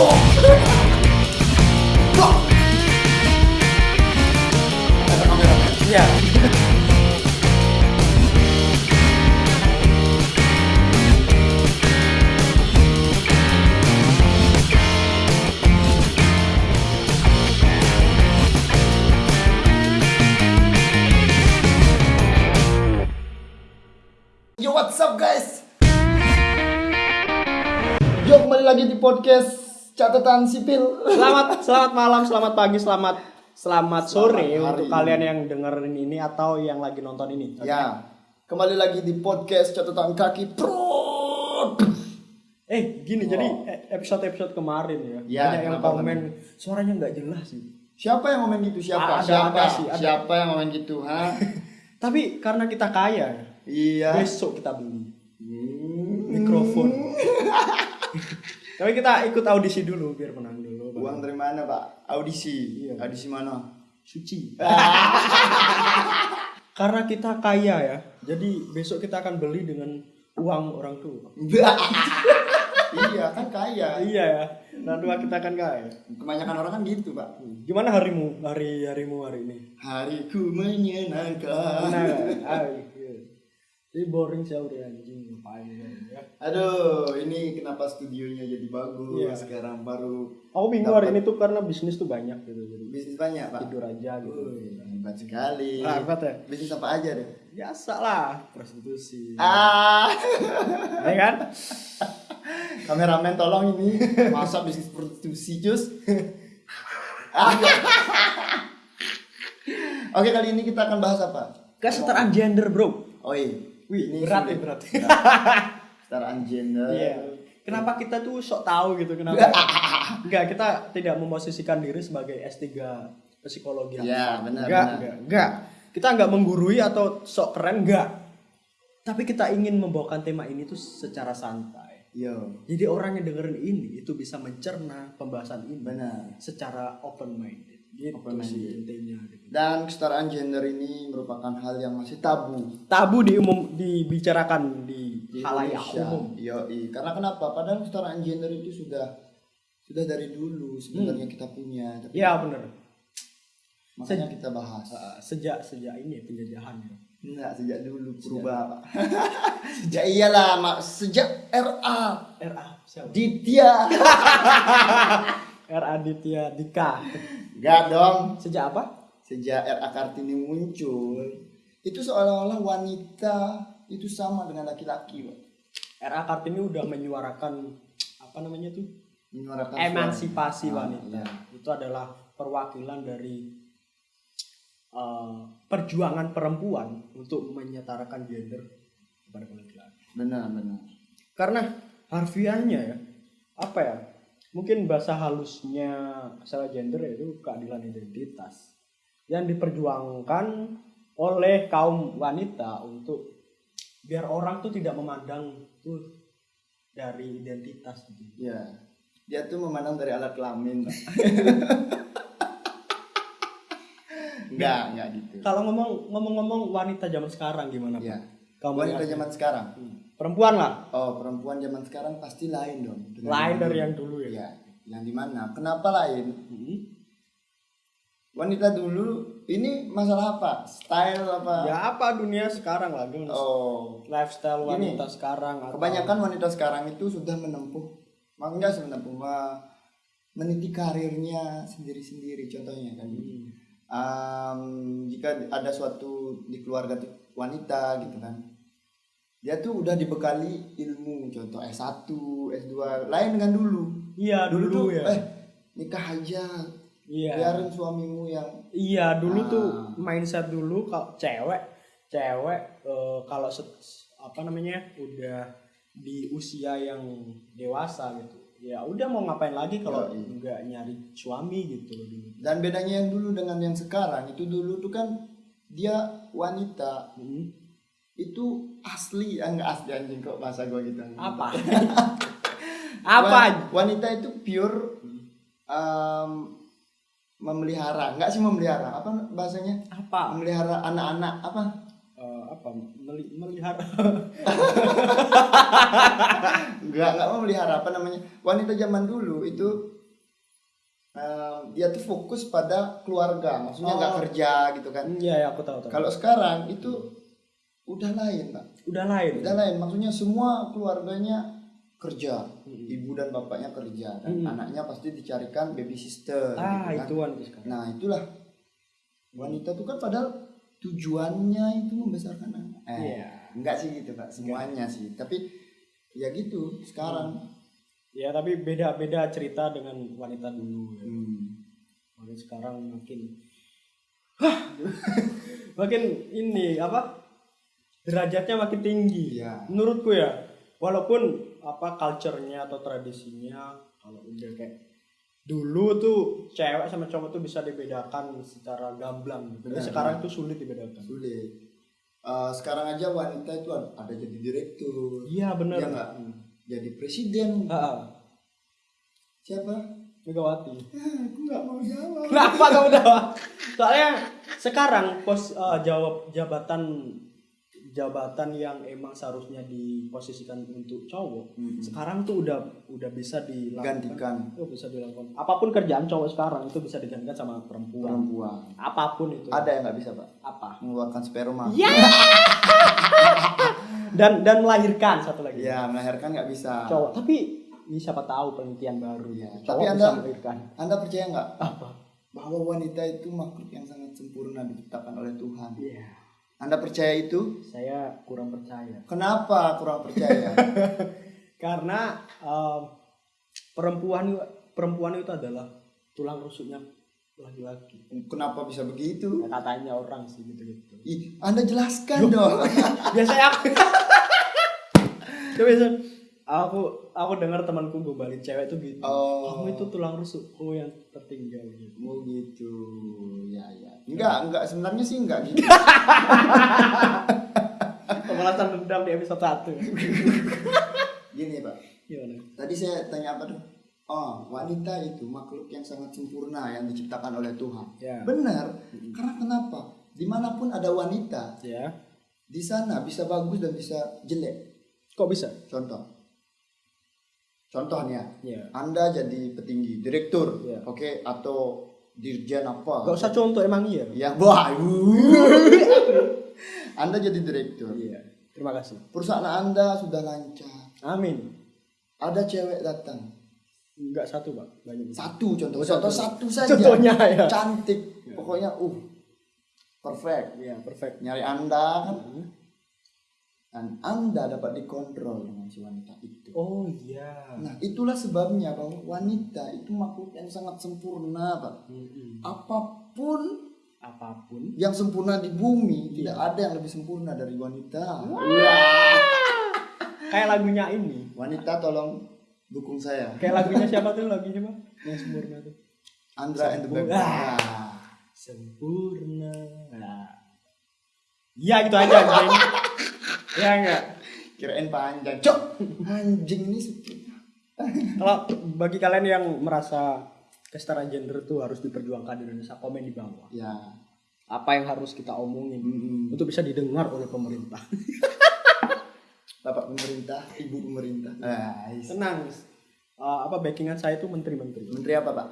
Ada kamera. Iya. Yo what's up guys? Yo kembali lagi di podcast catatan sipil. Selamat selamat malam, selamat pagi, selamat selamat sore hari untuk ini. kalian yang dengerin ini atau yang lagi nonton ini. Ya, kembali lagi di podcast catatan kaki pro. Eh, gini Wow. jadi eh, episode-episode kemarin ya. Ya, banyak yang komen suaranya nggak jelas sih. Siapa yang ngomong gitu? Siapa? Ada, Siapa? ada sih, ada. Siapa yang ngomong gitu? Hah? Tapi karena kita kaya, iya. besok kita beli Hmm. mikrofon. Tapi kita ikut audisi dulu biar menang dulu. Bang. Uang dari mana, Pak? Audisi. Iya. Audisi mana? suci. Karena kita kaya ya, jadi besok kita akan beli dengan uang orang tua. iya, kan kaya. Iya ya, orang tua kita akan kaya. Kebanyakan orang kan gitu, Pak. Gimana harimu, hari harimu hari ini? Hariku menyenangkan. Nah. Ini boring sih udah anjing ngapain ya. Aduh, ini kenapa studionya jadi bagus Iya. sekarang baru Aku bingung hari ini tuh karena bisnis tuh banyak gitu jadi bisnis banyak, Pak. tidur aja gitu. Wih, hebat sekali. Hebat ya? Bisnis apa aja deh? Biasa lah, prostitusi. Ah, Ya kan? kameramen tolong ini masa bisnis prostitusi jus. Ah. Oke, kali ini kita akan bahas apa? Kesetaraan gender, Bro. Oh iya. Wih, ini Berat ya, berat. Kesetaraan gender. Iya. Kenapa kita tuh sok tahu gitu kenapa? Enggak, kita tidak memposisikan diri sebagai S3 psikologi. Iya, benar, Enggak, benar. enggak, enggak. Kita enggak menggurui atau sok keren enggak. Tapi kita ingin membawakan tema ini tuh secara santai. Yo, Jadi orang yang dengerin ini itu bisa mencerna pembahasan ini benar. secara open minded. Gitu sih intinya. gitu. Dan kesetaraan gender ini merupakan hal yang masih tabu Tabu di umum dibicarakan di, di halayak umum. Yoi. Karena kenapa? Padahal kesetaraan gender itu sudah sudah dari dulu sebenarnya kita punya. Tapi Iya bener. makanya kita bahas. Uh, sejak sejak ini penjajahan ya. Enggak, sejak dulu purba, Pak. ya iyalah, Mak. Sejak RA RA siapa? Ditya. R Aditya Dika. Enggak dong. Sejak apa? Sejak RA Kartini muncul, itu seolah-olah wanita itu sama dengan laki-laki, Pak. RA Kartini udah menyuarakan apa namanya tuh? Menyuarakan Emansipasi suara. Ah, wanita. iya. Itu adalah perwakilan dari uh, perjuangan perempuan untuk menyetarakan gender kepada laki-laki. Benar, benar. Karena harfiahnya ya, apa ya? Mungkin bahasa halusnya masalah gender itu keadilan identitas yang diperjuangkan oleh kaum wanita untuk biar orang tuh tidak memandang tuh dari identitas gitu. Ya. Dia tuh memandang dari alat kelamin, enggak, enggak gitu. Kalau ngomong ngomong-ngomong wanita zaman sekarang gimana Ya. Pak? Kamu Wanita zaman sekarang. Hmm. Perempuan lah, Oh, perempuan zaman sekarang pasti lain dong. dengan lain dari yang dulu ya. Ya, yang di mana? Kenapa lain? Hmm. Wanita dulu ini masalah apa? Style apa? Ya apa dunia sekarang lah, gimana? Oh, lifestyle wanita sekarang. atau- kebanyakan wanita sekarang itu sudah menempuh, mak- enggak sih menempuh, meniti karirnya sendiri-sendiri. Contohnya kan, Hmm. Am, jika ada suatu di keluarga wanita gitu kan, dia tuh udah dibekali ilmu, contoh S1, S2, lain dengan dulu. Iya Dulu, dulu, tuh, ya. eh nikah aja, Iya. biarin suamimu yang Iya dulu tuh Ah. mindset dulu kalau cewek cewek eh, kalau set- apa namanya udah di usia yang dewasa gitu ya udah mau ngapain lagi kalau Yoi. nggak nyari suami gitu loh dulu. Dan bedanya yang dulu dengan yang sekarang itu dulu tuh kan dia wanita Hmm. Itu asli, enggak asli anjing kok bahasa gua gitu. Apa? apa? Wan- Wanita itu pure um, memelihara, enggak sih memelihara, apa bahasanya? Apa? Memelihara anak-anak apa? Eh, apa meli- melihara nggak nggak mau melihara apa namanya wanita zaman dulu itu eh, dia tuh fokus pada keluarga maksudnya nggak Oh. kerja gitu kan iya ya aku tahu tahu kalau sekarang itu udah lain pak udah lain udah lain maksudnya semua keluarganya kerja Mm. ibu dan bapaknya kerja dan Mm. anaknya pasti dicarikan baby sister ah gitu kan. itu sekarang nah itulah wanita tuh kan padahal tujuannya itu membesarkan anak eh, Iya. enggak sih gitu pak semuanya sih tapi ya gitu sekarang ya tapi beda beda cerita dengan wanita dulu ya. Hmm. makin sekarang makin Hah! makin ini apa derajatnya makin tinggi. Iya. menurutku ya walaupun apa culture-nya atau tradisinya kalau udah kayak dulu tuh cewek sama cowok tuh bisa dibedakan secara gamblang gitu. Tapi sekarang tuh sulit dibedakan. Sulit. Eh, sekarang aja wanita itu ada, jadi direktur. Iya benar. Nggak? jadi presiden. Ah, siapa? Megawati. Ah, aku nggak mau jawab. Kenapa kamu udah? Soalnya sekarang pos eh, jawab jabatan jabatan yang emang seharusnya diposisikan untuk cowok Mm-mm. sekarang tuh udah udah bisa dilakukan. Gantikan. Oh, bisa dilakukan. Apa pun kerjaan cowok sekarang itu bisa digantikan sama perempuan. Perempuan. Apa pun itu. Ada yang nggak bisa pak? Apa? Mengeluarkan sperma Iya. dan dan melahirkan satu lagi. Ya melahirkan nggak bisa. Cowok. Tapi ini siapa tahu penelitian baru. Iya, cowok tapi bisa Anda- melahirkan. Anda percaya nggak apa? bahwa wanita itu makhluk yang sangat sempurna diciptakan oleh Tuhan? Iya anda percaya itu? Saya kurang percaya. Kenapa kurang percaya? Karena um, perempuan perempuan itu adalah tulang rusuknya laki-laki. Kenapa bisa begitu? Ya, katanya orang sih gitu gitu Ih, anda jelaskan dong. biasanya aku Ya, biasa aku aku dengar temanku gombalin cewek tuh gitu Oh. kamu itu tulang rusukku yang tertinggal gitu Oh gitu, ya ya. Enggak, enggak sebenarnya sih enggak gitu. pemalasan dendam di episode 1 Gini pak, gimana tadi saya tanya apa tuh? Oh, wanita itu makhluk yang sangat sempurna yang diciptakan oleh Tuhan. ya Benar, karena kenapa? Di mana pun ada wanita, ya di sana bisa bagus dan bisa jelek. kok bisa Contoh, contoh nih ya, ya Anda jadi petinggi, direktur, Iya. oke, atau dirjen apa? gak usah contoh emang iya Ya, wah, Anda jadi direktur. iya terima kasih Perusahaan Anda sudah lancar. amin Ada cewek datang. Enggak satu pak banyak Satu contoh. Oh, Contoh satu. satu saja. Contohnya, ya. Cantik. Ya. Pokoknya uh perfect. ya perfect Nyari Anda kan Hmm. Dan Anda dapat dikontrol dengan si wanita itu. oh iya Nah, itulah sebabnya bahwa wanita itu makhluk yang sangat sempurna, Pak. Mm-mm. Apa pun apa pun yang sempurna di bumi, Iya. tidak ada yang lebih sempurna dari wanita. kayak lagunya ini Wanita tolong dukung saya. kayak lagunya siapa tuh lagunya siapa yang sempurna tuh Andra and the Baby. Sempurna. Nah, sempurna nah. iya gitu aja anjing ya enggak kirain panjang. Cok, anjing ini kalau bagi kalian yang merasa kesetaraan gender tuh harus diperjuangkan di Indonesia komen di bawah Ya. apa yang harus kita omongin Mm-mm. untuk bisa didengar oleh pemerintah Bapak pemerintah, Ibu pemerintah. Ah, is- tenang Uh, apa backingan saya itu menteri-menteri Menteri apa, Pak?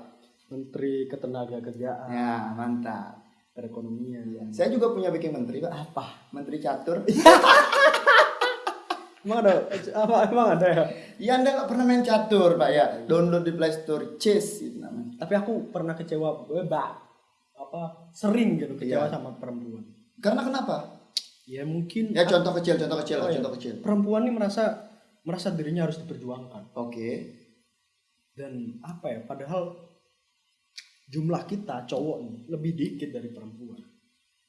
menteri ketenaga kerjaan Ya, mantap. perekonomian Saya juga punya backing menteri, Pak. apa Menteri catur. emang ada apa emang ada ya Iya, Anda nggak pernah main catur, Pak ya? Download di Play Store, Chess itu namanya. tapi aku pernah kecewa eh, ba apa sering gitu kecewa Iya. sama perempuan Karena kenapa? ya mungkin Ya contoh kecil, contoh kecil, Oh, iya. contoh kecil. perempuan ini merasa merasa dirinya harus diperjuangkan Oke. dan apa ya padahal jumlah kita cowok nih lebih dikit dari perempuan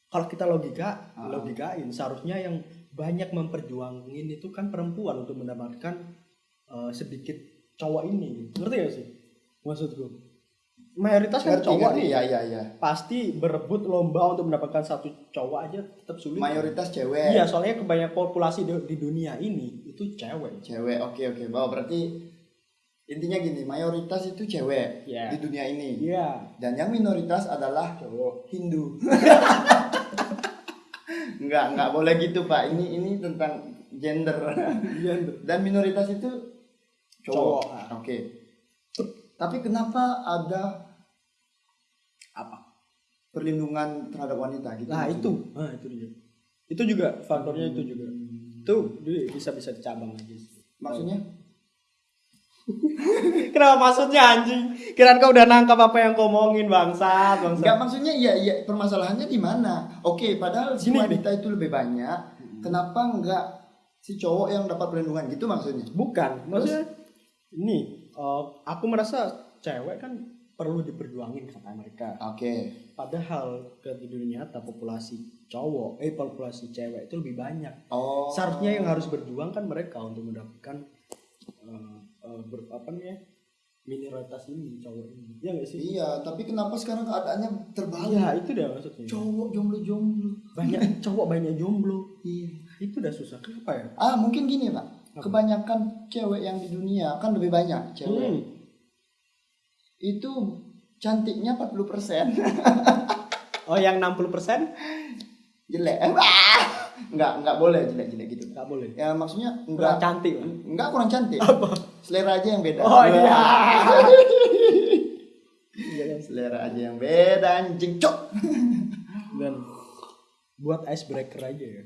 kalau kita logika Ah. logikain seharusnya yang banyak memperjuangin itu kan perempuan untuk mendapatkan eh, sedikit cowok ini ngerti gak sih maksudku mayoritas kan Ngerti, cowok ngerti? nih Ya, ya, ya. pasti berebut lomba untuk mendapatkan satu cowok aja tetap sulit Mayoritas cewek. iya soalnya kebanyakan populasi di, di dunia ini itu cewek Cewek, oke oke. Bahwa berarti intinya gini, mayoritas itu cewek Iya. di dunia ini. iya Dan yang minoritas adalah cowok Hindu. Enggak, enggak boleh gitu, Pak. Ini ini tentang gender. Dan minoritas itu cowok. Cowok. Oke. Tapi kenapa ada apa perlindungan terhadap wanita gitu? nah itu nah itu dia itu juga faktornya itu juga itu bisa bisa dicabang lagi sih. Maksudnya? Kenapa maksudnya anjing? Kirain kau udah nangkap apa yang kau omongin bangsat, bangsat. Enggak maksudnya iya iya permasalahannya di mana? Oke, padahal si wanita itu lebih banyak. Kenapa enggak si cowok yang dapat perlindungan gitu maksudnya? Bukan, maksudnya ini eh, aku merasa cewek kan perlu diperjuangin kata mereka. Oke. Padahal ke dunia nyata populasi cowok, eh populasi cewek itu lebih banyak. Oh. Seharusnya yang harus berjuang kan mereka untuk mendapatkan eh, eh, ber- apa namanya minoritas ini cowok ini. Iya nggak sih? Iya, tapi kenapa sekarang keadaannya terbalik? Iya itu dah maksudnya. Cowok jomblo-jomblo. Banyak cowok banyak jomblo. Iya. Itu udah susah. Kenapa ya? Ah, mungkin gini, Pak. Apa? Kebanyakan cewek yang di dunia kan lebih banyak cewek. Hmm. Itu cantiknya 40%. Oh yang 60% jelek. Enggak, enggak boleh jelek-jelek gitu. nggak boleh. Ya maksudnya Kurang enggak cantik. Pak. enggak kurang cantik. Selera aja yang beda. Oh iya. Iya kan? Selera aja yang beda anjing, cok. Dan buat icebreaker aja ya.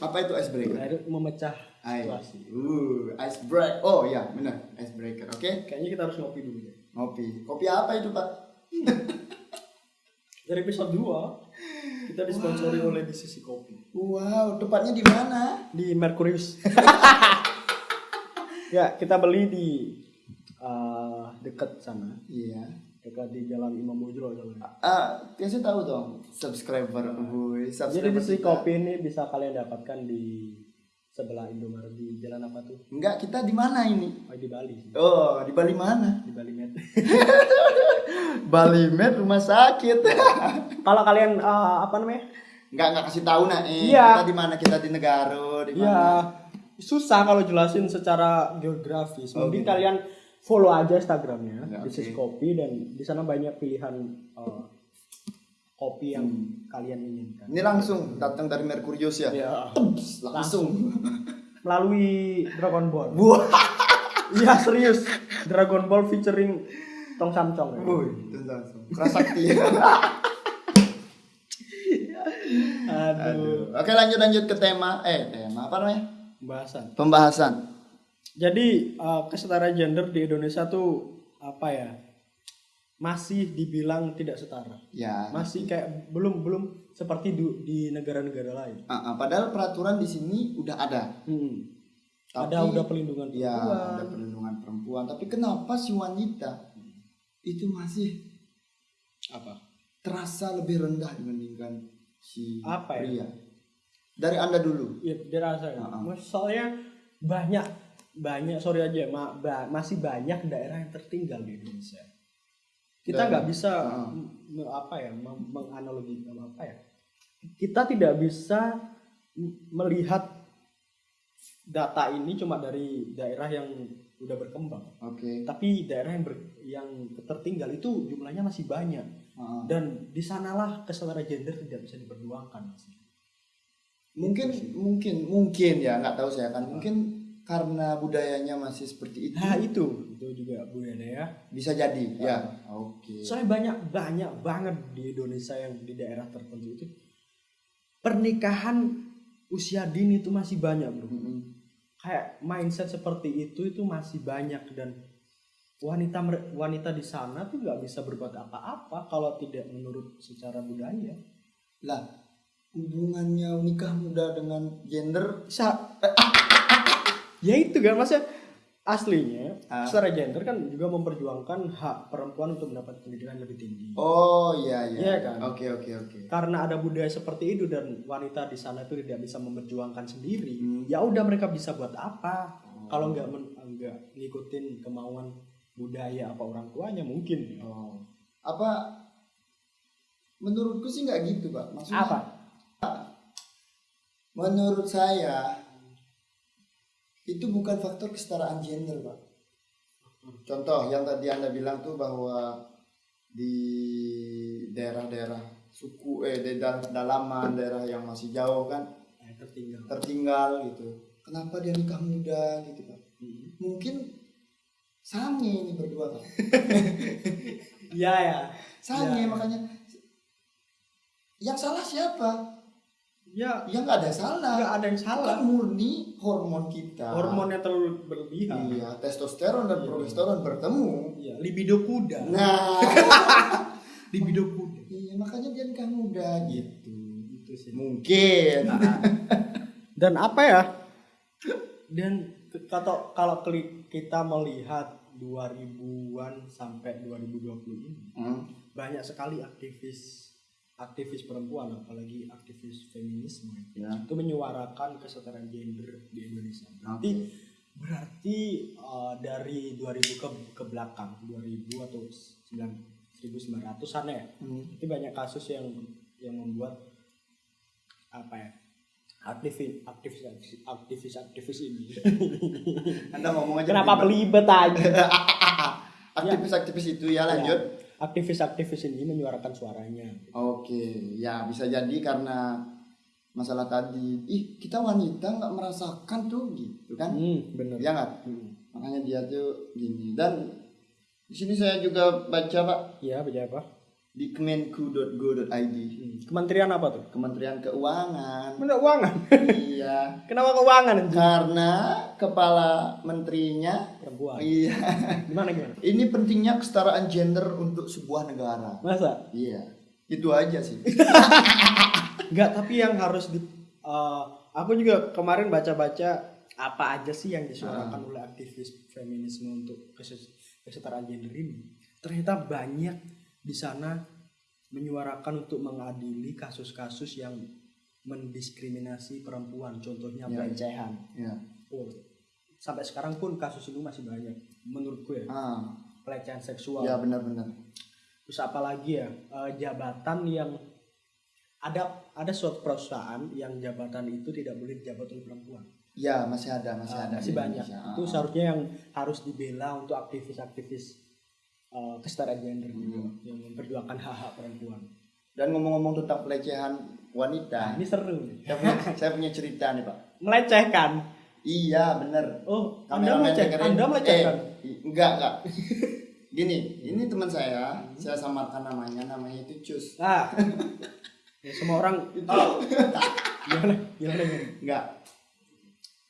Apa itu icebreaker? Air memecah situasi. Uh, icebreaker. Oh iya, benar. Icebreaker. Oke. Kayaknya kita harus ngopi dulu ya. Ngopi. Kopi apa itu, Pak? Dari episode 2 kita disponsori oleh di sisi kopi Wow, tepatnya di mana? di Mercurius. ya, kita beli di eh, dekat sana, Iya. dekat di Jalan Imam soalnya. Ah, kasih tahu dong subscriber gue, Jadi subscriber di sisi kopi ini bisa kalian dapatkan di sebelah Indomaret di jalan apa tuh? Enggak, kita di mana ini? Oh, di Bali. Oh, di Bali mana? Di Bali Med. Bali Med rumah sakit. Kalau kalian eh, apa namanya? Enggak, enggak kasih tahu nah. Eh, Iya. Kita di mana? Kita di Negaro, di Ya mana? susah kalau jelasin secara geografis. Oh, Mungkin gitu. kalian follow aja Instagramnya Ya, oke. sisi kopi dan di sana banyak pilihan eh, kopi yang kalian inginkan. Ini langsung datang dari Mercurius ya. Ya, Tups, langsung. melalui Dragon Ball. Iya serius. Dragon Ball featuring Tong Samcong. Ya. Woi, langsung. Prasakti. Aduh. Aduh. Oke, lanjut lanjut ke tema. Eh, tema apa namanya? Pembahasan. Pembahasan. Jadi eh, kesetaraan gender di Indonesia tuh apa ya? Masih dibilang tidak setara. Ya. Masih kayak belum belum seperti du- di negara-negara lain. Ah, ah, padahal peraturan di sini udah ada. Hmm. Tapi- ada udah pelindungan Ya, perempuan. ada perlindungan perempuan. Tapi kenapa si wanita itu masih apa? terasa lebih rendah dibandingkan si Apa ya? pria? Dari anda dulu. Ya, ya. Ah, ah. Mas- Soalnya banyak banyak sorry aja ma- ba- masih banyak daerah yang tertinggal di Indonesia. Kita nggak bisa m- m- apa ya menganalogikan apa ya? Kita tidak bisa melihat data ini cuma dari daerah yang udah berkembang. Oke. Tapi daerah yang ber- yang tertinggal itu jumlahnya masih banyak Ah, ah. dan di sanalah kesetaraan gender tidak bisa diperjuangkan. mungkin mungkin mungkin ya nggak tahu saya kan mungkin karena budayanya masih seperti itu Nah itu itu juga budaya ya. bisa jadi ya oke Soalnya banyak banyak banget di Indonesia yang di daerah tertentu itu pernikahan usia dini itu masih banyak bro. Mm-mm. Kayak mindset seperti itu itu masih banyak dan wanita wanita di sana tuh nggak bisa berbuat apa-apa kalau tidak menurut secara budaya. lah hubungannya nikah muda dengan gender Sa ya itu kan maksudnya aslinya Ah. secara gender kan juga memperjuangkan hak perempuan untuk mendapat pendidikan lebih tinggi. oh iya iya Iya kan? oke oke oke karena ada budaya seperti itu dan wanita di sana itu tidak bisa memperjuangkan sendiri Hmm. ya udah mereka bisa buat apa kalau nggak nggak ngikutin kemauan budaya apa orang tuanya mungkin oh apa menurutku sih nggak gitu pak maksudnya apa menurut saya itu bukan faktor kesetaraan gender pak. Contoh yang tadi anda bilang tuh bahwa di daerah-daerah suku eh daerah pedalaman daerah yang masih jauh kan Eh, tertinggal. tertinggal gitu. Kenapa dia nikah muda gitu pak? Hmm. mungkin sange ini berdua kan iya ya. Sange Ya. makanya. Yang salah siapa ya ya nggak ada salah. nggak ada yang kan salah. murni hormon kita. Hormonnya terlalu berlebihan. Iya testosteron dan Iya. progesteron bertemu. Iya, libido kuda. Nah. Libido kuda. Iya makanya dia nikah muda gitu. Itu sih. Mungkin. Dan apa ya? Dan kalau kalau keli- kita melihat 2000-an sampai 2020 ini Hmm. banyak sekali aktivis aktivis perempuan apalagi aktivis feminisme ya. itu menyuarakan kesetaraan gender di Indonesia. Berarti berarti eh, dari 2000 ke ke belakang 2000 atau 1900-an ya Hmm. itu banyak kasus yang yang membuat apa ya aktivis aktivis aktivis aktivis ini. Anda ngomong aja kenapa belibet. pelibet aja? Aktivis-aktivis itu ya lanjut. aktivis aktivis ini menyuarakan suaranya Oke, ya bisa jadi karena masalah tadi, ih kita wanita nggak merasakan tuh gitu kan? hmm, bener Ya nggak? Hmm. Makanya dia tuh gini. Dan di sini saya juga baca pak iya baca apa di kemenku.go.id, Hmm. kementerian apa tuh Kementerian Keuangan. Mana keuangan iya, kenapa keuangan karena kepala menterinya, perempuan iya, gimana gimana ini pentingnya kesetaraan gender untuk sebuah negara. masa Iya, itu aja sih. Enggak, tapi yang harus di eh, aku juga kemarin baca-baca apa aja sih yang disuarakan oleh aktivis feminisme untuk kesetaraan gender ini. Ternyata banyak di sana menyuarakan untuk mengadili kasus-kasus yang mendiskriminasi perempuan, contohnya Ya. pelecehan. Ya. Oh, sampai sekarang pun kasus itu masih banyak menurutku ya, Ah, pelecehan seksual. ya benar-benar. Terus apa lagi ya eh, jabatan yang ada ada suatu perusahaan yang jabatan itu tidak boleh dijabat oleh perempuan. Ya masih ada, masih Eh, ada. masih banyak. Indonesia. Itu Ah. seharusnya yang harus dibela untuk aktivis-aktivis eh, kesetaraan gender Hmm. yang memperjuangkan hak-hak perempuan. Dan ngomong-ngomong tentang pelecehan Nah, wanita, ini seru saya punya, saya punya cerita nih pak. Melecehkan. Iya bener. Oh, Anda Kameramen melecehkan. Anda melecehkan. Eh, enggak enggak. Gini, ini teman saya, saya samarkan namanya, namanya itu Cus. Nah, ya, semua orang Oh. gimana? Gimana? Enggak.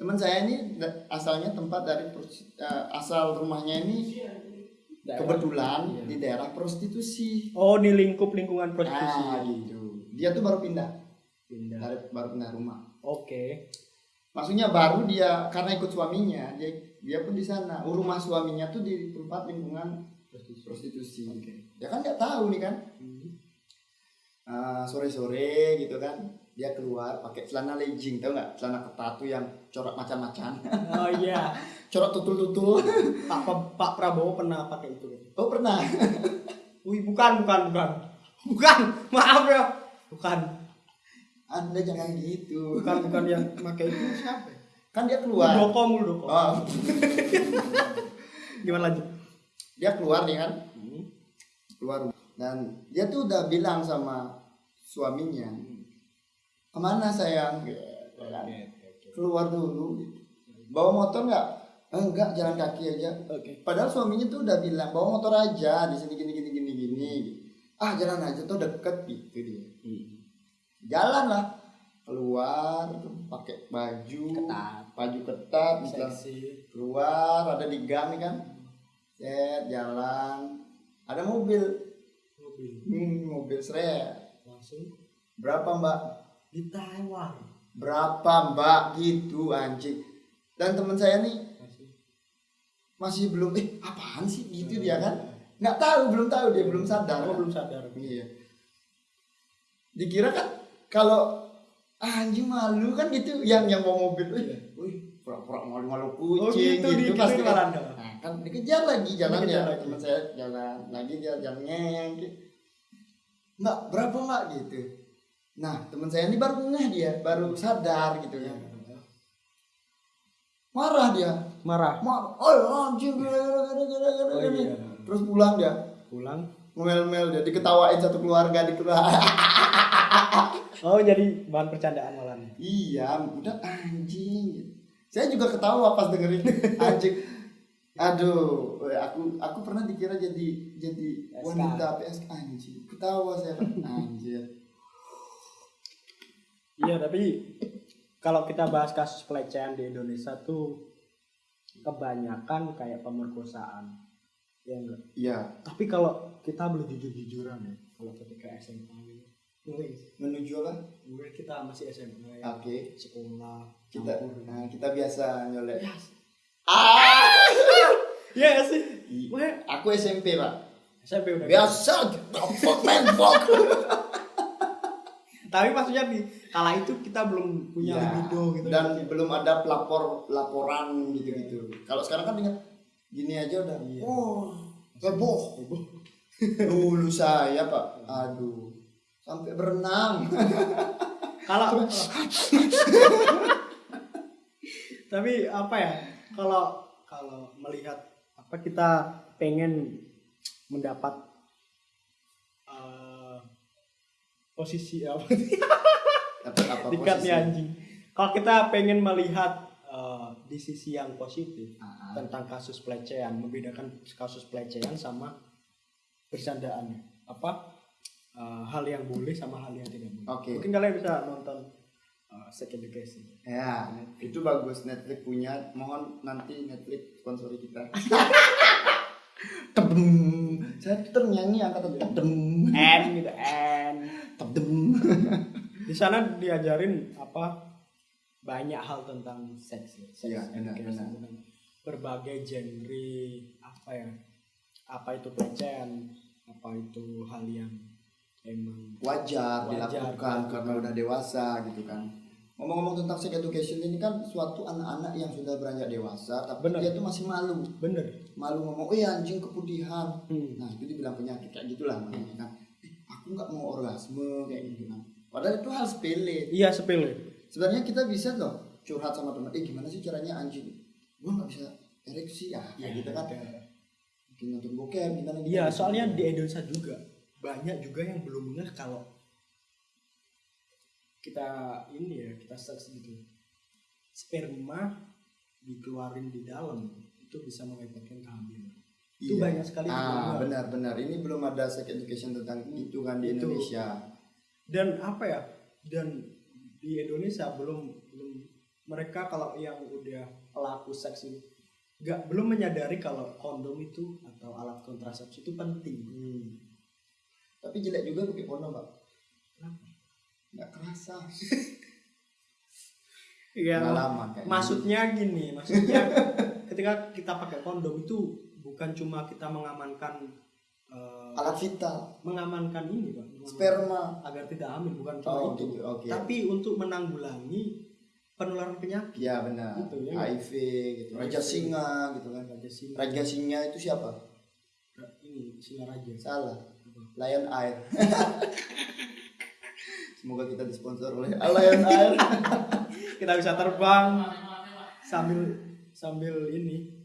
Teman saya ini asalnya tempat dari eh, asal rumahnya ini Daerah. kebetulan Iya. di daerah prostitusi. Oh, di lingkup lingkungan prostitusi. Ah, gitu. Dia tuh baru pindah, Pindah. dari baru pindah rumah. Oke. maksudnya baru dia karena ikut suaminya dia dia pun di sana Oh, rumah suaminya tuh di tempat lingkungan prostitusi dia kan nggak tahu nih kan sore sore gitu kan dia keluar pakai celana legging tahu nggak celana ketat tuh yang corak macam-macam Oh iya. corak tutul-tutul Pak Pak Prabowo pernah pakai itu. oh pernah Wih, bukan, bukan, bukan. Bukan, maaf ya. Bukan. anda jangan gitu Bukan, bukan yang pakai itu siapa? ya? kan dia keluar Muldoko, Muldoko. oh, Gimana lanjut? dia keluar nih kan Hmm. keluar dan dia tuh udah bilang sama suaminya ke mana sayang gitu kan. Keluar dulu gitu. bawa motor nggak? "Eh, enggak jalan kaki aja. Oke. padahal suaminya tuh udah bilang bawa motor aja di sini gini gini gini gini. Ah jalan aja tuh deket gitu dia. Jalan lah. Keluar pakai baju Ketat. baju ketat misalnya Seksi. keluar ada di gang nih kan. Set jalan. Ada mobil. Mobil. hmm, mobil seret. Langsung. Berapa mbak? Di Taiwan. Berapa mbak? Gitu anjing. Dan teman saya nih masih. belum eh apaan sih? Gitu dia kan? Nggak tahu belum tahu dia belum sadar. Oh, belum sadar. iya. Dikira kan kalau ah, anjing malu kan gitu yang yang bawa mobil. Wih Iya. wih pura-pura malu-malu Oh, kucing gitu, gitu, di- pasti gitu kan nah, kan dikejar lagi jalannya. Teman saya jalan lagi dia jalan ngeng gitu. mbak berapa mbak? Gitu nah teman saya ini baru ngeh dia baru sadar gitu ya marah dia. Marah. marah oh anjing Oh, gini." iya. terus pulang dia. Pulang. ngomel-ngomel dia diketawain satu keluarga di keluarga Oh jadi bahan percandaan malah nih. iya udah anjing. Saya juga ketawa pas dengerin. Anjing. Aduh aku aku pernah dikira jadi jadi wanita PSK anjing ketawa saya. Anjir Iya tapi kalau kita bahas kasus pelecehan di Indonesia tuh kebanyakan kayak pemerkosaan. Ya enggak? iya Tapi kalau kita boleh jujur-jujuran ya, kalau ketika SMA gitu, wih, menuju apa wih, kita masih SMA ya, oke sekolah, kita campur. nah, kita biasa nyolek Ya, ah Iya sih. Aku SMP pak SMP udah. biasa fuck man fuck Tapi maksudnya di kala itu kita belum punya Ya, libido gitu. dan belum ada pelapor laporan gitu gitu kalau sekarang kan dengan gini aja udah Iya. oh heboh. dulu saya pak. Aduh sampai berenang. Kalau tapi apa ya kalau kalau melihat apa kita pengen mendapat posisi apa? Apa posisi? anjing. Kalau kita pengen melihat eh, di sisi yang positif Ah, tentang kasus pelecehan membedakan kasus pelecehan sama bercandaannya. Apa? Eh, hal yang boleh sama hal yang tidak boleh. Oke. mungkin kalian bisa nonton uh, sex education ya itu bagus. Netflix punya. Mohon nanti Netflix sponsori kita tebem. Saya tuh ternyanyi angkatan tebem. N gitu N. Tebem. Di sana diajarin apa? Banyak hal tentang seks ya. Seks education, benar. tentang berbagai genre apa ya? Apa itu pelecehan apa itu hal yang emang wajar, Wajar, dilakukan dilakukan. karena udah dewasa gitu kan. Ngomong-ngomong tentang sex education ini kan suatu anak-anak yang sudah beranjak dewasa tapi Benar. dia tuh masih malu. bener Malu ngomong, "Oh ya anjing keputihan." Hmm. Nah, itu dibilang penyakit kayak gitulah makanya kan. Eh, aku nggak mau orgasme kayak gitu kan. Padahal itu hal sepele. iya sepele Sebenarnya kita bisa loh curhat sama teman, "Eh, gimana sih caranya anjing?" Gua nggak bisa ereksi ya, kayak gitu kan. Mungkin nonton bokep gimana. Iya, soalnya di Indonesia juga banyak juga yang belum ngeh kalau kita ini ya kita seks gitu sperma dikeluarin di dalam itu bisa mengakibatkan kehamilan. Itu Iya. banyak sekali Ah, benar-benar. Ini belum ada sex education tentang itu kan di Itu. Indonesia. Dan apa ya? Dan di Indonesia belum belum mereka kalau yang udah pelaku seks ini nggak belum menyadari kalau kondom itu atau alat kontrasepsi itu penting. Hmm. Tapi jelek juga pakai kondom, Pak. Nggak kerasa. Iya. Kayak Maksudnya gini, maksudnya ketika kita pakai kondom itu bukan cuma kita mengamankan eh, Alat vital, mengamankan ini, Pak. mengamankan- sperma. agar tidak hamil bukan cuma Oh, itu. gitu. Oke. Tapi untuk menanggulangi penularan penyakit. Iya benar. Gitu, ya. HIV gitu. Raja singa gitu kan. Raja singa, Raja singa itu siapa? ini singa raja. Salah. Lion Air. Semoga kita disponsor oleh Lion Air. Kita bisa terbang sambil sambil ini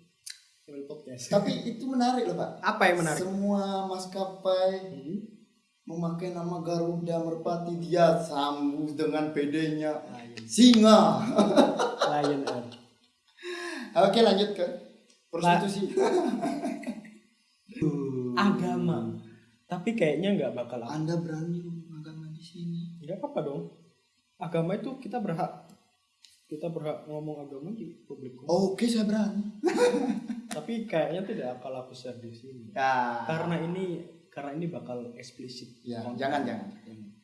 sambil podcast. Tapi itu menarik loh, Pak. Apa yang menarik? Semua maskapai Hmm? memakai nama Garuda Merpati dia sambung dengan PD-nya Lion, singa. Lion Air. Oke lanjut ke prostitusi. Agama. Tapi kayaknya nggak bakal Anda berani nggak apa-apa dong agama itu kita berhak kita berhak ngomong agama di publik Oke saya berani. tapi kayaknya tidak akan aku share di sini Ya. karena ini karena ini bakal eksplisit Ya, Konten. jangan, jangan.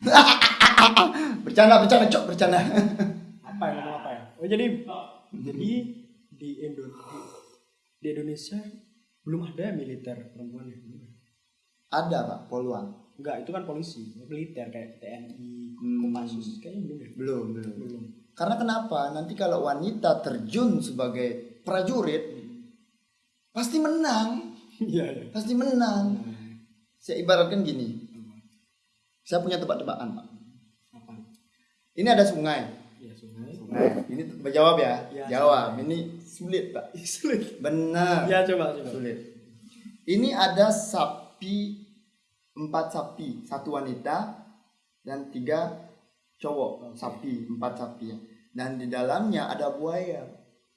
Bercanda bercanda cok bercanda. apa yang ngomong apa ya oh jadi jadi di Indo di, di Indonesia belum ada militer perempuan ya Ada pak poluan. Enggak itu kan polisi militer kayak TNI Hmm. Kopassus kayaknya belum ya Belum belum. belum Karena kenapa? Nanti kalau wanita terjun sebagai prajurit pasti menang, iya iya pasti menang. Saya ibaratkan gini. Saya punya tebak-tebakan pak. apa Ini ada sungai. ya sungai Nah, ini jawab ya. Ya, jawab. sungai. Ini sulit pak. sulit Benar. ya coba coba Sulit. Ini ada sapi empat sapi satu wanita dan tiga cowok. Sapi empat sapi. Ya dan di dalamnya ada buaya.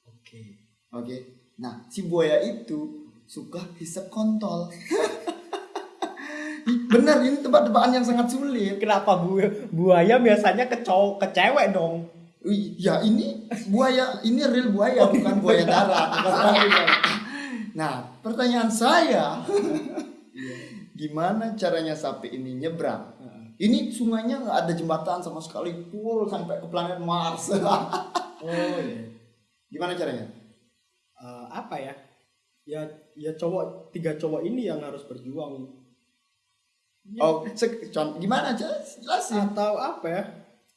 Oke. oke. Nah si buaya itu suka hisap kontol. Ih, bener ini tebak-tebakan yang sangat sulit. Kenapa bu buaya biasanya ke cowok ke cewek dong? Ya ini buaya ini real buaya bukan buaya darat. Nah pertanyaan saya gimana caranya sapi ini nyebrang ini sungainya nggak ada jembatan sama sekali full sampai ke planet Mars Oh iya. gimana caranya Eh, apa ya? Ya ya cowok tiga cowok ini yang harus berjuang. Ya, oh gimana aja jelasin atau apa ya?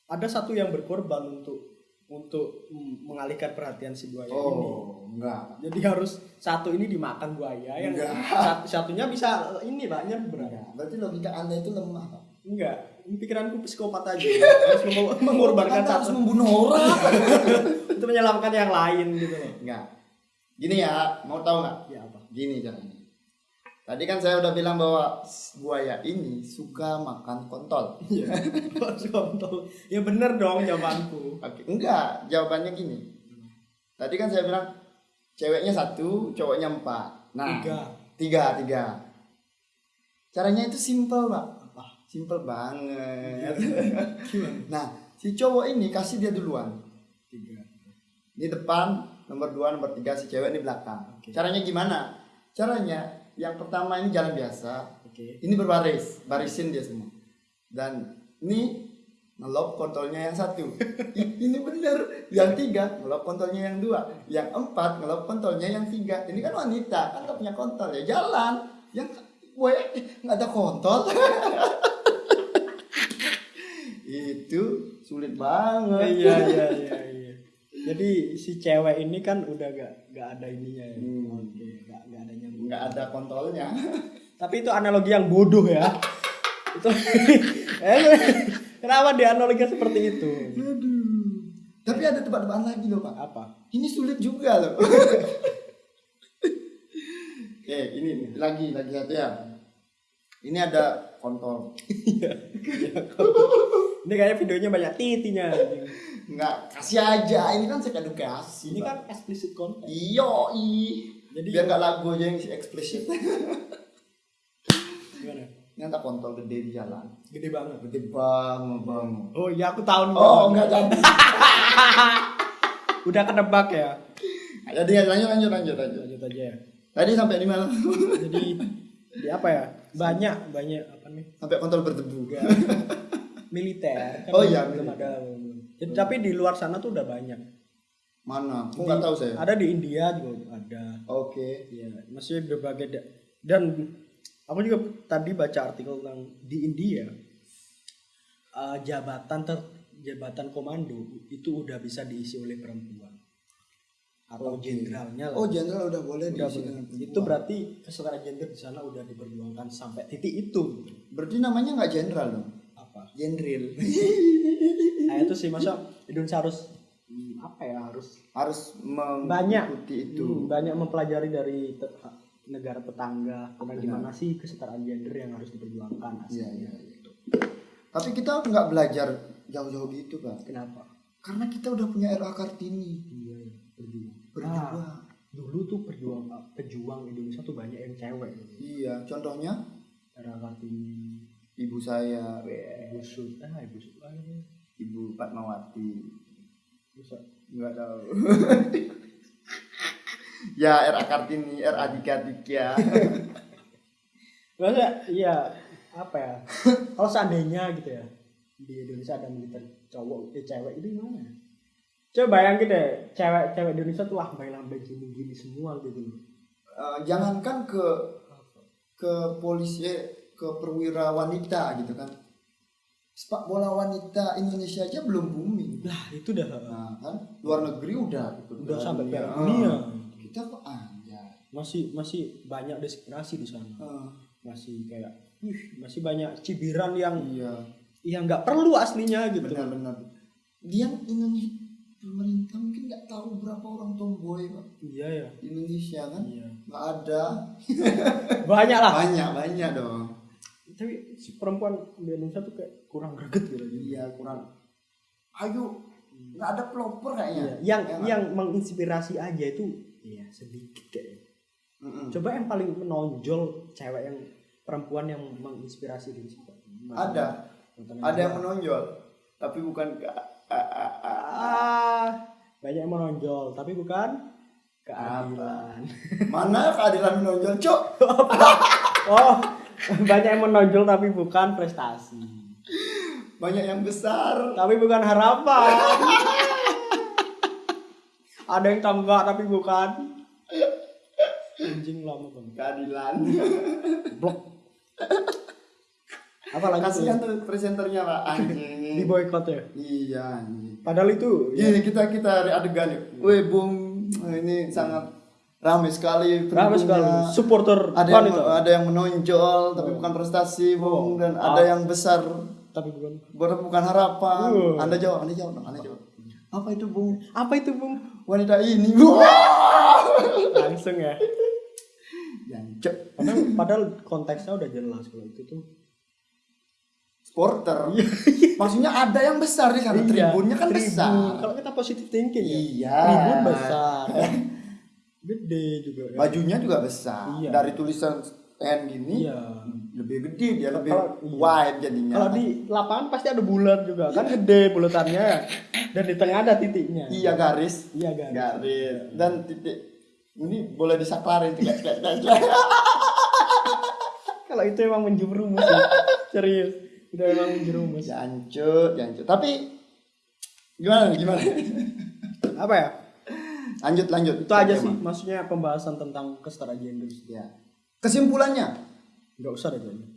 Ada satu yang berkorban untuk untuk mengalihkan perhatian si buaya ini. oh enggak Jadi harus satu ini dimakan buaya, yang satu, satunya bisa ini pak nyebrang. berarti logika anda itu lemah Pak. Enggak, ini pikiranku psikopat aja. harus meng- mengorbankan Anda harus satu membunuh orang untuk menyelamatkan yang lain gitu loh. enggak gini ya mau tahu nggak Ya apa? Gini caranya. Tadi kan saya udah bilang bahwa buaya ini suka makan kontol. Iya. Kontol. Ya bener dong jawabanku. Oke, enggak, jawabannya gini. Tadi kan saya bilang ceweknya satu, cowoknya empat. Nah, Tiga. tiga, tiga. Caranya itu simple, Pak. Apa? Simple banget. Gimana? nah, si cowok ini kasih dia duluan. Tiga. Ini depan, nomor dua, nomor tiga, si cewek ini belakang. Oke. Caranya gimana? Caranya yang pertama ini jalan biasa, Oke. ini berbaris barisin dia semua. Dan ini ngelop kontolnya yang satu. Ini bener yang tiga ngelop kontolnya yang dua. Yang empat ngelop kontolnya yang tiga. Ini kan wanita kan gak punya kontol ya jalan. Yang gue nggak ada kontol. Itu sulit banget. Iya iya iya iya. Jadi si cewek ini kan udah gak gak ada ininya ya. Hmm. Oke, gak gak ada nyambung. nggak ada kontolnya Tapi itu analogi yang bodoh ya. itu kenapa dia analogi seperti itu? aduh tapi ada tebak-tebakan lagi loh pak Apa? Ini sulit juga loh. Oke, ini lagi lagi satu ya. Ini ada kontol. Iya. Ini kayaknya videonya banyak titinya. Enggak, kasih aja. Ini kan saya edukasi. Ini kan explicit content. iyo i. Jadi Biar nggak lagu aja yang isi explicit. gimana? Ini ada kontol gede di jalan. Gede banget. Gede banget bang. Oh iya aku tahu nih. Oh enggak jadi. Udah kedebak ya. Jadi ya, lanjut lanjut lanjut lanjut. Lanjut aja ya. Tadi sampai di mana? Jadi di apa ya? Banyak banyak apa nih? sampai kontol berdebu. Militer. Kan Oh iya, belum militer. ada. Jadi, tapi di luar sana tuh udah banyak. Mana? Aku nggak tahu saya. Ada di India juga ada. Oke. Iya, masih berbagai da- dan aku juga tadi baca artikel tentang di India eh, jabatan ter jabatan komando itu udah bisa diisi oleh perempuan atau jenderalnya lah. Oh jenderal udah boleh Udah diisi dengan itu perempuan. berarti kesetaraan gender di sana udah diperjuangkan sampai titik itu. Berarti namanya nggak jenderal dong? Jenderal. Nah itu sih masa Indonesia harus hmm, apa ya harus Harus banyak mengikuti itu. hmm, banyak mempelajari dari te- negara tetangga Benar. gimana sih kesetaraan gender yang harus diperjuangkan Iya, aslinya. iya, iya. Tapi kita nggak belajar jauh-jauh gitu kan? Kenapa? Karena kita udah punya RA Kartini. Iya, iya, berjuang. Berjuang. Nah, dulu tuh perjuang pejuang Indonesia tuh banyak yang cewek. gitu. Iya, contohnya Era Kartini, ibu saya, Ibu Sud, ah Ibu Sud, ibu Fatmawati. Sud. Nggak tahu. ya RA Kartini, RA Dika Dika. Maksudnya, iya apa ya? Kalau seandainya gitu ya di Indonesia ada militer cowok, eh cewek itu gimana? ya? Coba bayangin deh, cewek-cewek Indonesia tuh lambai-lambai gini-gini semua gitu. Eh, jangankan ke ke polisi eh, ke perwira wanita gitu kan. Sepak bola wanita Indonesia aja belum booming. Nah itu dah Nah, kan luar negeri udah udah sampai. Piala Dunia. Kita kok aja. Masih masih banyak diskriminasi di sana. Eh, Masih kayak, ih, masih banyak cibiran yang iya, yang nggak perlu aslinya gitu. benar-benar. Dia Indonesia pemerintah mungkin nggak tahu berapa orang tomboy Pak, Iya ya. Indonesia kan. Iya. Nggak ada. Banyak lah. Banyak banyak dong. Tapi si perempuan di Indonesia tuh kayak kurang greget gitu. Iya kurang. Ayo nggak ada pelopor kayaknya. Iya, yang Ya nggak? yang menginspirasi aja itu ya sedikit kayaknya. Mm-mm. coba yang paling menonjol cewek yang perempuan yang menginspirasi diri siapa ada. Ada yang menonjol tapi bukan ke ah banyak yang menonjol tapi bukan keadilan. Mana keadilan menonjol cok? Oh banyak yang menonjol tapi bukan prestasi. Banyak yang besar. Tapi bukan harapan. Ada yang tambah tapi bukan. Anjing lama banget. Keadilan. Blok. Apa lagi kasihan tuh presenternya pak. Di anjing boykot ya? Iya anjing. Padahal itu ya, Gini kita kita adegan yuk. Wih bung. Ini sangat ramai sekali. ramai sekali supporter Ada yang ada yang menonjol tapi bukan prestasi bung dan ada yang besar tapi bukan bukan harapan. Uh. Anda jawab, anda jawab, anda jawab. Apa itu bung? apa itu bung Wanita ini. Wah. langsung ya Jancok. padahal, padahal konteksnya udah jelas kalau itu tuh Supporter. Maksudnya ada yang besar di sana. Iya, Tribunnya kan tribun. besar. kalau kita positif thinking ya Iya. tribun besar gede juga ya. Bajunya juga besar. Iya. Dari tulisan N ini iya lebih gede dia lebih Kalau- iya. wide jadinya. kalau di lapangan pasti ada bulat juga kan gede bulatannya dan di tengah ada titiknya Iya garis. iya kan garis dan titik ini boleh disaklarin kalau itu emang menjerumus sih. serius itu emang menjerumus jancut jancut tapi gimana gimana apa ya lanjut lanjut. Itu aja sih maksudnya pembahasan tentang kesetaraan gender ya. Kesimpulannya? Nggak usah deh kayaknya.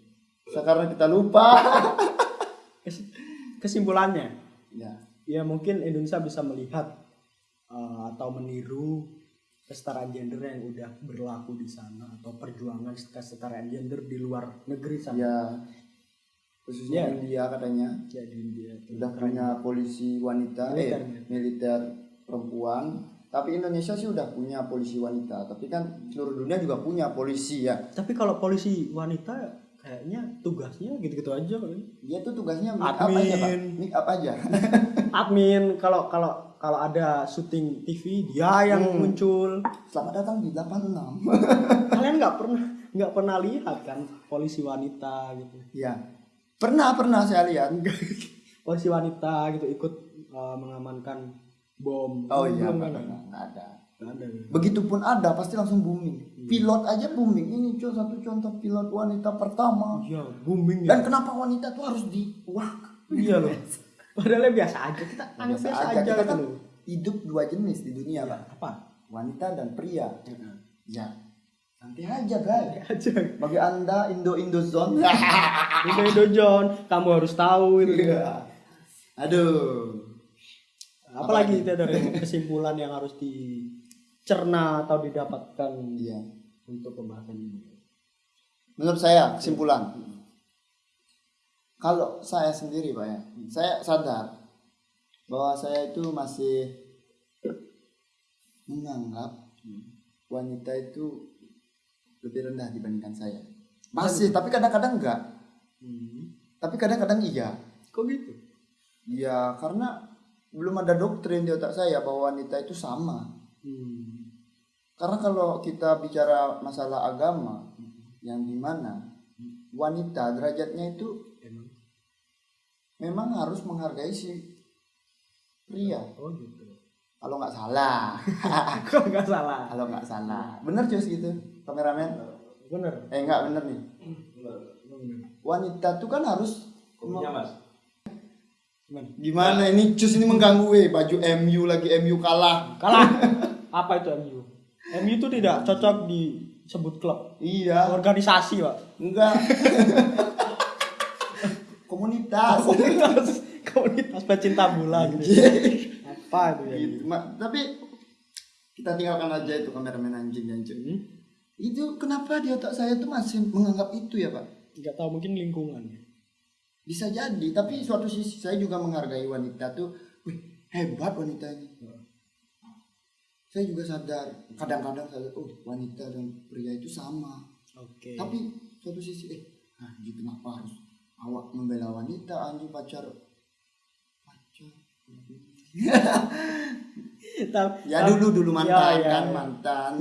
sekarang kita lupa. Kes- kesimpulannya. Ya. Ya mungkin Indonesia bisa melihat uh, atau meniru kesetaraan gender yang udah berlaku di sana atau perjuangan kesetaraan gender di luar negeri sana. Ya. Khususnya Ya. India katanya. Jadi dia tuh udah punya polisi wanita Militer. eh militer perempuan tapi Indonesia sih udah punya polisi wanita tapi kan seluruh dunia juga punya polisi ya. Tapi kalau polisi wanita kayaknya tugasnya gitu-gitu aja kali. dia tuh tugasnya make up aja pak? Admin. make up aja? Admin kalau kalau kalau ada syuting TV dia yang Hmm. muncul. Selamat datang di 86 kalian nggak pernah nggak pernah lihat kan polisi wanita gitu? Ya pernah pernah saya lihat. Polisi wanita gitu ikut uh, mengamankan bom. Oh iya Belum kan? ada. nggak ada. Ya. begitupun ada pasti langsung booming. Pilot aja booming. Ini cuy satu contoh pilot wanita pertama. Iya booming ya. Dan kenapa wanita tuh harus di wah iya loh. Padahal biasa aja. Kita anggap biasa biasa, aja aja, kita gitu kan loh. hidup dua jenis di dunia pak. Apa? Wanita dan pria. Heeh. ya. Santai aja guys aja. Bagi anda Indo Indo Zone Indo Indo John kamu harus tahu itu. Iya. aduh apalagi? Itu dari kesimpulan yang harus dicerna atau didapatkan iya. untuk pembahasan ini? Menurut saya kesimpulan. Kalau saya sendiri pak ya. Saya sadar bahwa saya itu masih menganggap wanita itu lebih rendah dibandingkan saya. Masih tapi kadang-kadang enggak. Hmm. tapi kadang-kadang iya. Kok gitu? Iya karena belum ada doktrin di otak saya bahwa wanita itu sama. Hmm. karena kalau kita bicara masalah agama yang di mana wanita derajatnya itu emang memang harus menghargai si pria. Oh gitu. Kalau nggak salah. Kok nggak salah. Kalau nggak salah. Bener cus gitu kameramen? Bener. Eh nggak bener nih. Bener. Wanita tuh kan harus gimana? Gimana ini? Cus ini mengganggu weh baju MU lagi MU kalah. Kalah? Apa itu MU MU itu tidak cocok disebut klub. Iya. Organisasi pak. Enggak. Komunitas. Komunitas. Komunitas pecinta bola gitu. Apa itu ya? Gitu. Ma- tapi kita tinggalkan aja itu kameramen anjing anjing. Hmm? itu kenapa di otak saya tuh masih menganggap itu ya pak? Nggak tahu mungkin lingkungan bisa jadi tapi suatu sisi saya juga menghargai wanita tuh wih hebat wanita ini. Saya juga sadar kadang-kadang sadar oh wanita dan pria itu sama. Oke. Tapi suatu sisi eh anjing kenapa harus awak membela wanita anjing pacar? Pacar? Ya dulu dulu mantan Ya, ya, kan ya. mantan.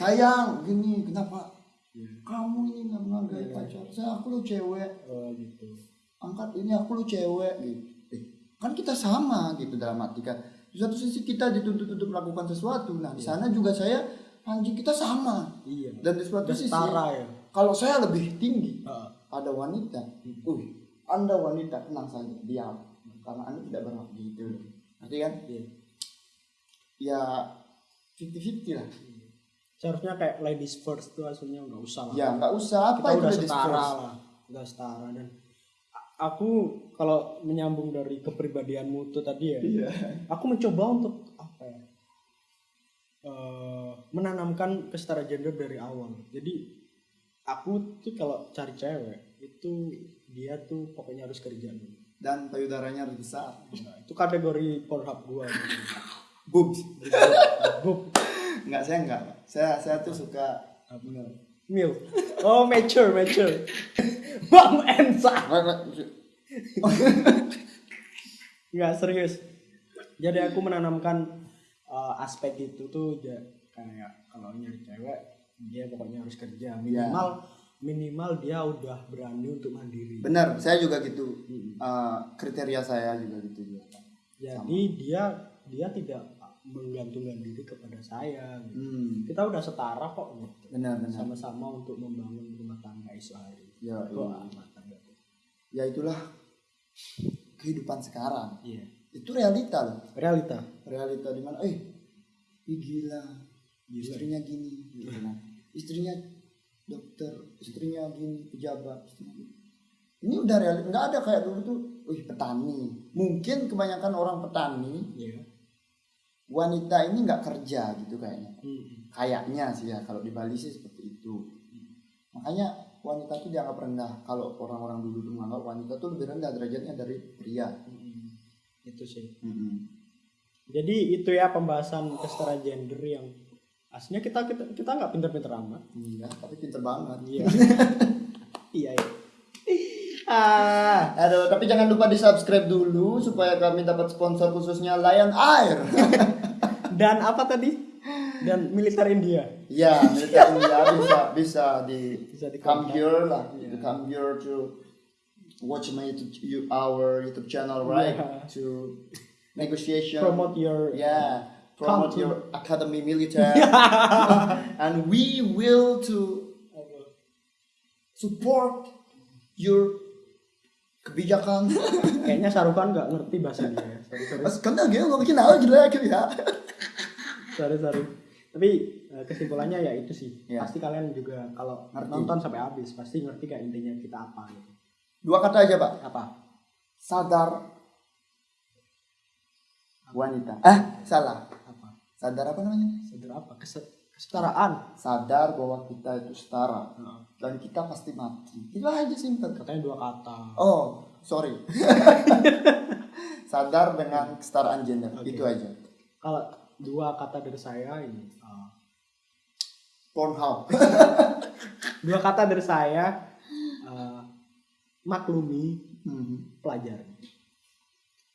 Sayang gini kenapa Ya. kamu ini nggak menghargai Ya. pacar saya aku lu cewek Oh gitu. angkat ini aku lu cewek gitu Eh, kan kita sama gitu dalam arti kan di satu sisi kita dituntut untuk melakukan sesuatu nah di sana juga saya anjing kita sama Iya. dan di suatu sisi ya. kalau saya lebih tinggi Heeh. ada wanita uh anda wanita tenang saja diam karena anda tidak berhak gitu ngerti kan Iya. ya 50-50 lah Seharusnya kayak ladies first tuh aslinya nggak usah lah. ya nggak usah. Apa kita itu udah ladies setara first? lah udah setara. Dan aku kalau menyambung dari kepribadianmu itu tadi ya iya. aku mencoba untuk apa ya eh, menanamkan kesetaraan gender dari awal. Jadi aku tuh kalau cari cewek itu dia tuh pokoknya harus kerja dulu. Dan payudaranya harus besar. Nah, itu kategori Pornhub gua. Gitu. boobs Bub, nggak saya nggak saya saya tuh suka bener. Mil. Oh mature mature. Bang Ensa Nggak serius. Jadi aku menanamkan uh, aspek itu tuh kayak kalau nyari cewek dia pokoknya harus kerja. Minimal minimal dia udah berani untuk mandiri. bener saya juga gitu. Hmm. Eh, kriteria saya juga gitu juga. Jadi dia dia tidak menggantungkan diri kepada saya. gitu. hmm. Kita udah setara kok gitu. benar benar Sama-sama untuk membangun rumah tangga isu hari. ya, iya. tuh. ya itulah kehidupan sekarang Iya. itu realita loh Realita. realita di mana eh ih gila Gila. istrinya gini gitu kan. istrinya dokter istrinya gini pejabat istrinya gini. ini udah realita nggak ada kayak dulu tuh wih petani mungkin kebanyakan orang petani Iya. Wanita ini nggak kerja gitu kayaknya Hmm. kayaknya sih ya kalau di Bali sih seperti itu makanya wanita tuh dianggap rendah kalau orang-orang dulu tuh menganggap wanita tuh lebih rendah derajatnya dari pria Hmm. Itu sih. Mm-mm. Jadi itu ya pembahasan kesetaraan gender yang aslinya kita kita kita nggak pinter-pinter amat. iya tapi pinter banget Iya. iya iya. Ah, Aduh, tapi jangan lupa di subscribe dulu supaya kami dapat sponsor khususnya Lion Air. dan apa tadi? Dan militer India. ya, militer India bisa bisa di Bisa di come here lah, to come here to watch my YouTube, you, our YouTube channel, right? Yeah. To negotiation. Promote your Yeah, promote to- your academy military, and we will to support your kebijakan. Kayaknya Sarukan nggak ngerti bahasa dia. ya. Kan lagi gue bikin apa gila ya. sorry, sorry. Tapi eh, kesimpulannya ya itu sih. Iya. Pasti kalian juga kalau Ngerti. nonton sampai habis pasti ngerti kayak intinya kita apa gitu. Dua kata aja, Pak. Apa? Sadar wanita. Eh, salah. Apa? Sadar apa namanya? Sadar apa? Kese- kesetaraan. Sadar bahwa kita itu setara Heeh. dan kita pasti mati. Itu aja simpel. Katanya dua kata. Oh, sorry. Sadar dengan kesetaraan gender. Oke. Itu aja. Kalau dua kata dari saya ini. eh, Pornhub. dua kata dari saya eh, maklumi Mhm. pelajari.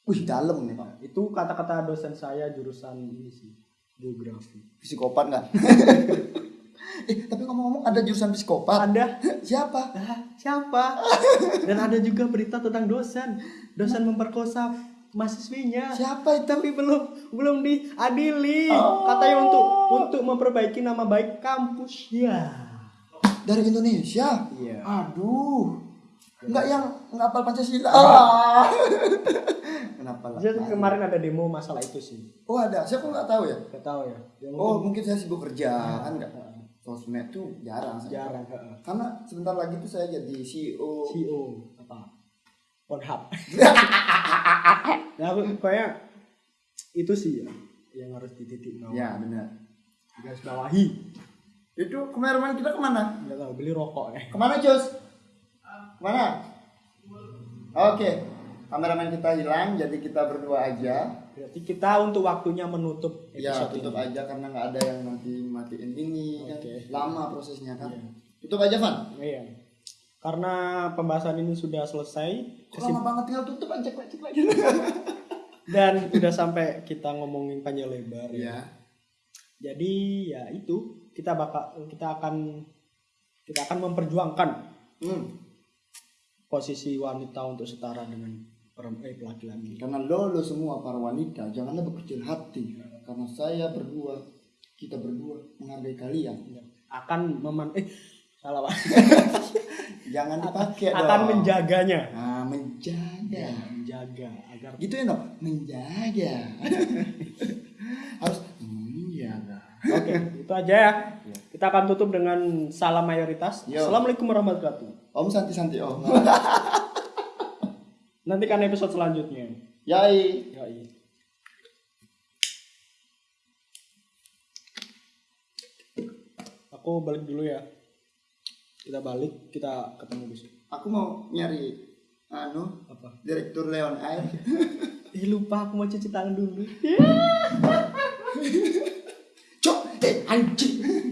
Wih, dalam nih, Pak. Itu kata-kata dosen saya jurusan ini sih geografi. Psikopat nggak? eh, tapi ngomong-ngomong ada jurusan psikopat. Ada Siapa? Ah, siapa? Dan ada juga berita tentang dosen. Dosen memperkosa mahasiswinya. Siapa itu? Tapi belum belum diadili. Oh. Katanya untuk untuk memperbaiki nama baik kampus. Ya. Dari Indonesia. Iya. Aduh. Enggak yang nggak hafal Pancasila. Ah. Kenapa lah? Jadi kemarin ada demo masalah itu sih. Oh ada, saya kok nggak tahu ya. Gak tahu ya. Yang Oh mungkin saya sibuk kerja kan nggak. Sosmed tuh jarang saya. jarang. Karena sebentar lagi tuh saya jadi CEO. CEO apa? Pornhub. nah, kayak itu sih ya yang harus dititik bawah. Ya benar. Garis bawahi. Itu kemarin kita ke mana? Enggak tahu beli rokok ya. Ke mana Cus? Ke mana? Oke, kameramen kita hilang, jadi kita berdua aja. Berarti kita untuk waktunya menutup Ya tutup ini. aja karena nggak ada yang nanti matiin ini kan Oke. lama prosesnya kan. Iya. Tutup aja Van. Iya. karena pembahasan ini sudah selesai Kok lama banget tinggal tutup aja cek cek lagi. dan udah sampai kita ngomongin panjang lebar ya. Iya. Jadi ya itu kita bakal kita akan kita akan memperjuangkan Hmm. Posisi wanita untuk setara dengan perempuan eh, laki-laki. Karena lo, lo semua para wanita janganlah berkecil hati. Karena saya berdua, kita berdua menghargai kalian. Akan meman eh salah Pak. Jangan dipakai dong. akan menjaganya. Nah, menjaga. Ya, menjaga agar Gitu ya no? Menjaga. Harus menjaga. Oke, itu aja ya. Kita akan tutup dengan salam mayoritas. Yo. Assalamualaikum warahmatullahi wabarakatuh. Om Santi Santi Om. Nantikan episode selanjutnya. Yai. Yoi. Aku balik dulu ya. Kita balik, kita ketemu besok. Aku mau nyari anu Apa? direktur Leon Air. Ih lupa aku mau cuci tangan dulu. Cok, eh anjing.